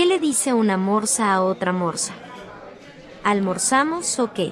¿Qué le dice una morsa a otra morsa? ¿Almorzamos o qué?